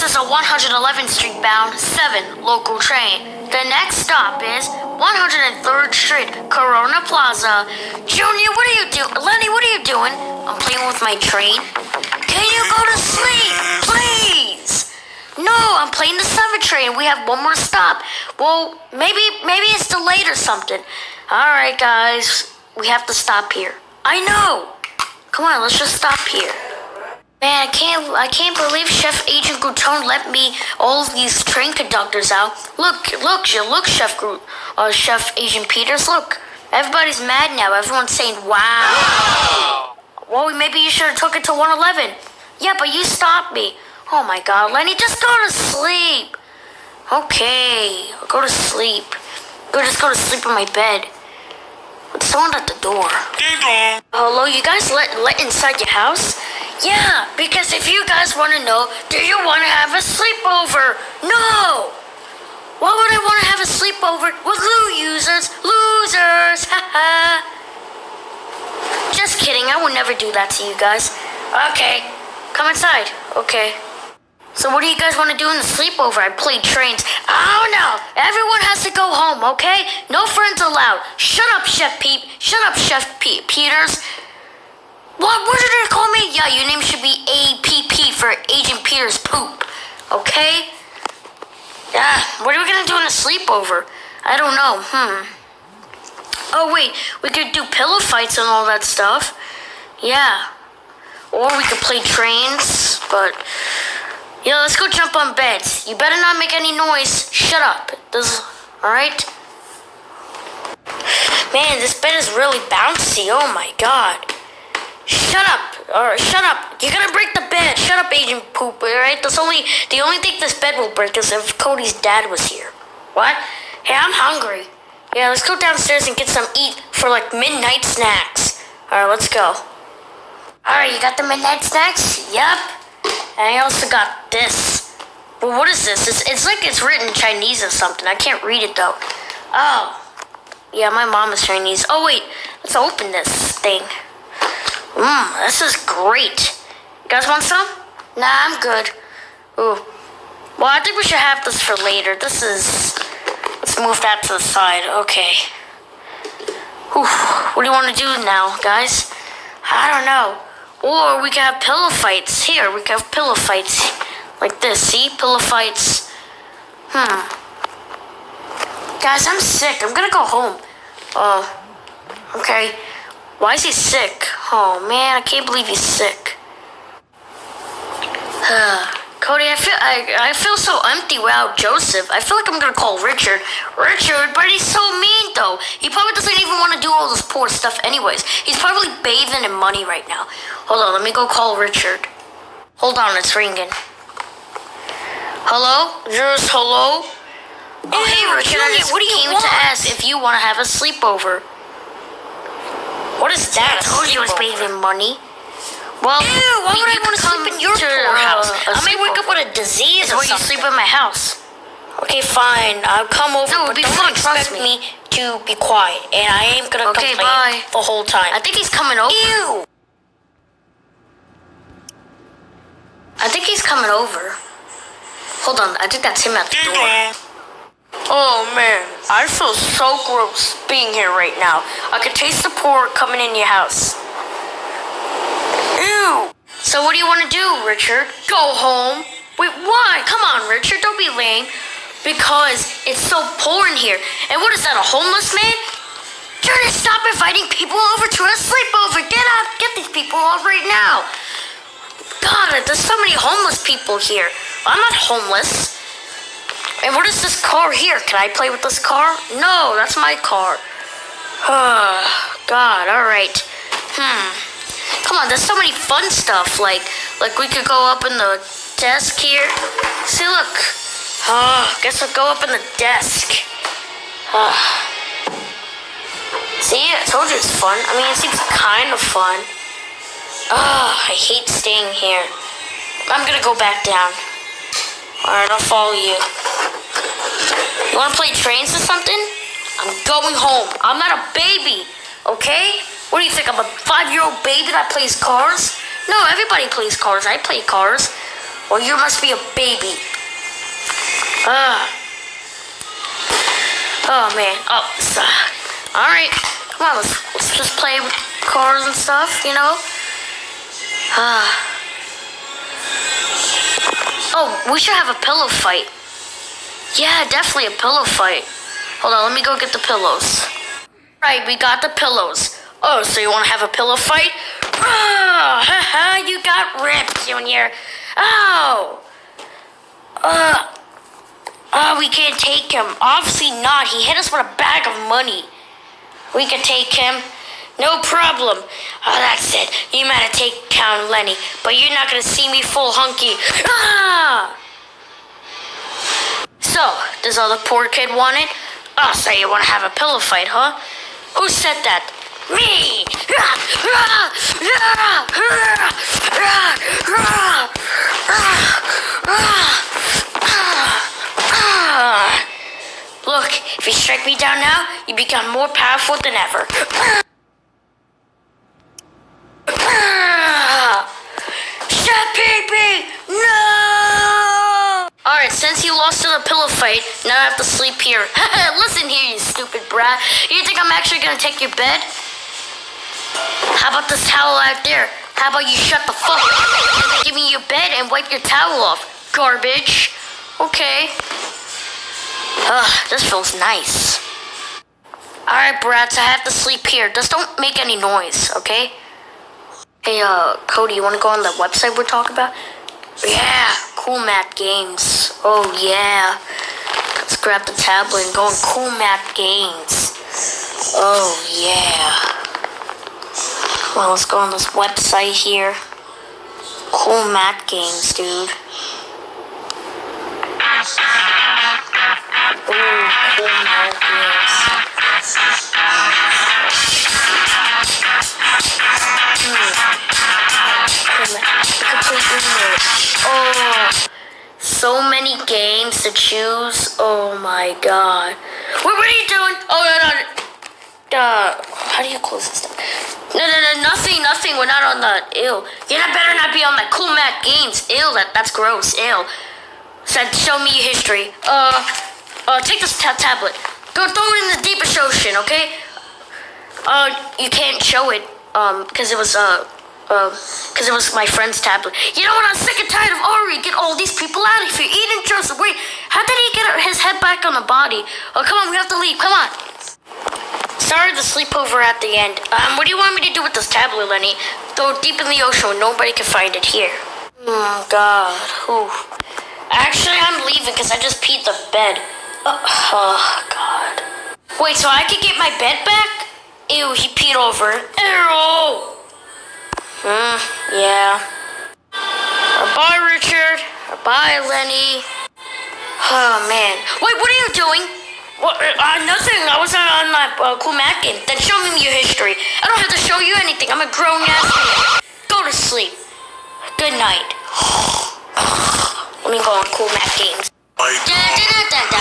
This is a 111th Street bound 7 local train. The next stop is 103rd Street, Corona Plaza. Junior, what are you doing? Lenny, what are you doing? I'm playing with my train. Can you go to sleep, please? No, I'm playing the 7 train. We have one more stop. Well, maybe maybe it's delayed or something. All right, guys. We have to stop here. I know. Come on, let's just stop here. Man, I can't I can't believe Chef Agent Grouton let me all these train conductors out. Look, look, look, Chef Groot, uh, Chef Agent Peters, look. Everybody's mad now. Everyone's saying, "Wow." Well, maybe you should have took it to 111. Yeah, but you stopped me. Oh my God, Lenny, just go to sleep. Okay, I'll go to sleep. Go just go to sleep in my bed. Someone at the door. Hello, you guys let let inside your house? Yeah, because if you guys want to know, do you want to have a sleepover? No. Why would I want to have a sleepover with Lou users? Losers, haha. Just kidding. I would never do that to you guys. Okay, come inside. Okay. So what do you guys want to do in the sleepover? I played trains. Oh no! Everyone has to go home, okay? No friends allowed. Shut up, Chef Peep. Shut up, Chef Pete Peters. What? What did they call me? Yeah, your name should be APP for Agent Peters Poop. Okay? Yeah. What are we gonna do in the sleepover? I don't know. Hmm. Oh wait, we could do pillow fights and all that stuff. Yeah. Or we could play trains, but yeah, let's go jump on beds. You better not make any noise. Shut up. This, all right? Man, this bed is really bouncy. Oh my god. Shut up. Or shut up. You're gonna break the bed. Shut up, Agent Poop. Alright? That's only the only thing this bed will break is if Cody's dad was here. What? Hey, I'm hungry. Yeah, let's go downstairs and get some eat for like midnight snacks. Alright, let's go. Alright, you got the midnight snacks? Yup. And I also got this. Well, what is this? It's, it's like it's written in Chinese or something. I can't read it though. Oh. Yeah, my mom is Chinese. Oh, wait. Let's open this thing. Mmm, this is great. You guys want some? Nah, I'm good. Ooh. Well, I think we should have this for later. This is. Let's move that to the side. Okay. Whew. What do you want to do now, guys? I don't know. Or we could have pillow fights. Here, we could have pillow fights. Like this. See? Pillow fights. Hmm. Guys, I'm sick. I'm gonna go home. Oh. Okay. Why is he sick? Oh man, I can't believe he's sick. Cody, I feel I, I feel so empty without Joseph. I feel like I'm gonna call Richard. Richard, but he's so mean though. He probably doesn't even want to do all this poor stuff anyways. He's probably bathing in money right now. Hold on, let me go call Richard. Hold on, it's ringing. Hello? Yes, hello? Oh, hey, Richard, I just what do you came want? to ask if you want to have a sleepover. What is that? I told you I was bathing in money. Well, Ew, why would I want to sleep come in your to, poor house? uh, a I may wake up with a disease Is or where you sleep in my house. Okay, fine. I'll come over, No, but be don't fun, expect trust me. to be quiet. And I ain't gonna Okay, complain bye. the whole time. I think he's coming over. Ew! I think he's coming over. Hold on, I think that's him at the door. Oh man, I feel so gross being here right now. I can taste the pork coming in your house. Ew! So what do you want to do, Richard? Go home? Wait, why? Come on, Richard, don't be lame. Because it's so poor in here. And what is that, a homeless man? Try to stop inviting people over to a sleepover. Get out, get these people off right now. God, there's so many homeless people here. I'm not homeless. And what is this car here? Can I play with this car? No, that's my car. Oh, God, alright. Hmm. Come on, there's so many fun stuff. Like, like we could go up in the desk here. See, look. Oh, guess we'll go up in the desk. Ah. See, I told you it's fun. I mean, it seems kind of fun. Oh, I hate staying here. I'm gonna go back down. Alright, I'll follow you. You wanna play trains or something? I'm going home. I'm not a baby, okay? What do you think? I'm a five year old baby that plays cars? No, everybody plays cars. I play cars. Well, you must be a baby. Ah. Oh man. Oh, so, all right. Come on, let's, let's just play with cars and stuff. You know. Ah. Oh, we should have a pillow fight. Yeah, definitely a pillow fight. Hold on, let me go get the pillows. Right, we got the pillows. Oh, so you want to have a pillow fight? Oh, haha, you got ripped, Junior. Oh. Uh. Oh, we can't take him. Obviously not. He hit us with a bag of money. We can take him. No problem. Oh, that's it. You might have taken Count Lenny, but you're not gonna see me full hunky. Ah! So, does all the poor kid want it? Oh, so you want to have a pillow fight, huh? Who said that? Me! Look, if you strike me down now, you become more powerful than ever. Shut pee Since you lost in the pillow fight, now I have to sleep here. Listen here, you stupid brat. You think I'm actually gonna take your bed? How about this towel out there? How about you shut the fuck up give me your bed and wipe your towel off? Garbage. Okay. Ugh, this feels nice. Alright, brats, I have to sleep here. Just don't make any noise, okay? Hey, uh, Cody, you wanna go on the website we're talking about? Yeah, Cool Math Games. Oh, yeah. Let's grab the tablet and go on Cool Math Games. Oh, yeah. Well, let's go on this website here. Cool Math Games, dude. Ooh, cool Math to choose. Oh my god. Wait, what are you doing? Oh, no, no. Uh, how do you close this stuff? No, no, no, nothing, nothing. We're not on that. ill. You not better not be on the cool Math games. Ill, that, that's gross. Ill. Said, show me history. Uh, uh, take this ta tablet. Go throw it in the deepest ocean, okay? Uh, you can't show it, um, because it was, uh, because it was my friend's tablet. You know what? I'm sick and tired of Ari. Get all these people out of here. Eden Joseph, wait. How did he get his head back on the body? Oh, come on. We have to leave. Come on. Sorry the sleepover at the end. Um, what do you want me to do with this tablet, Lenny? Throw it deep in the ocean nobody can find it here. Oh, God. Ooh. Actually, I'm leaving because I just peed the bed. Oh, oh, God. Wait, so I could get my bed back? Ew, he peed over. Ew. Hmm, yeah. bye, Richard. bye, Lenny. Oh, man. Wait, what are you doing? What, uh, nothing. I was on my uh, cool Math game. Then show me your history. I don't have to show you anything. I'm a grown ass man. Go to sleep. Good night. Let me go on cool Math games. Tengo, tengo.